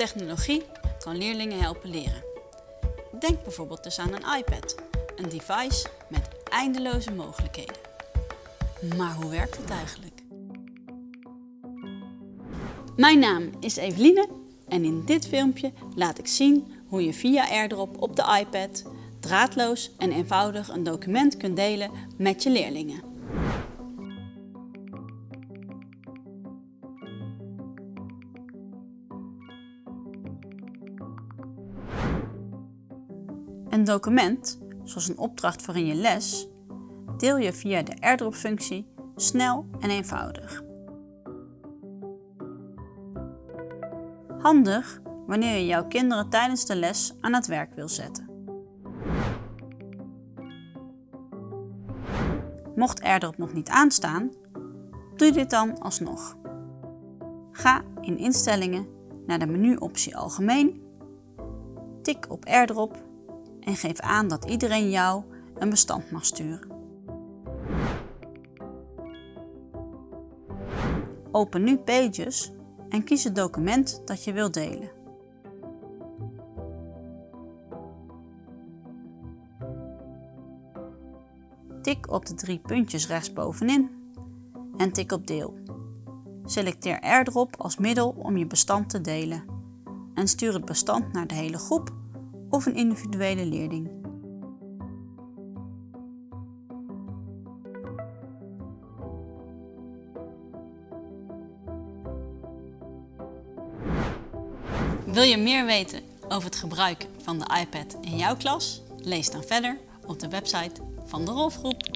Technologie kan leerlingen helpen leren. Denk bijvoorbeeld dus aan een iPad, een device met eindeloze mogelijkheden. Maar hoe werkt het eigenlijk? Mijn naam is Eveline en in dit filmpje laat ik zien hoe je via AirDrop op de iPad draadloos en eenvoudig een document kunt delen met je leerlingen. Een document, zoals een opdracht voor in je les, deel je via de AirDrop-functie snel en eenvoudig. Handig wanneer je jouw kinderen tijdens de les aan het werk wil zetten. Mocht AirDrop nog niet aanstaan, doe dit dan alsnog. Ga in Instellingen naar de menuoptie Algemeen, tik op AirDrop en geef aan dat iedereen jou een bestand mag sturen. Open nu Pages en kies het document dat je wilt delen. Tik op de drie puntjes rechtsbovenin en tik op Deel. Selecteer AirDrop als middel om je bestand te delen en stuur het bestand naar de hele groep of een individuele leerling. Wil je meer weten over het gebruik van de iPad in jouw klas? Lees dan verder op de website van de Rolfgroep.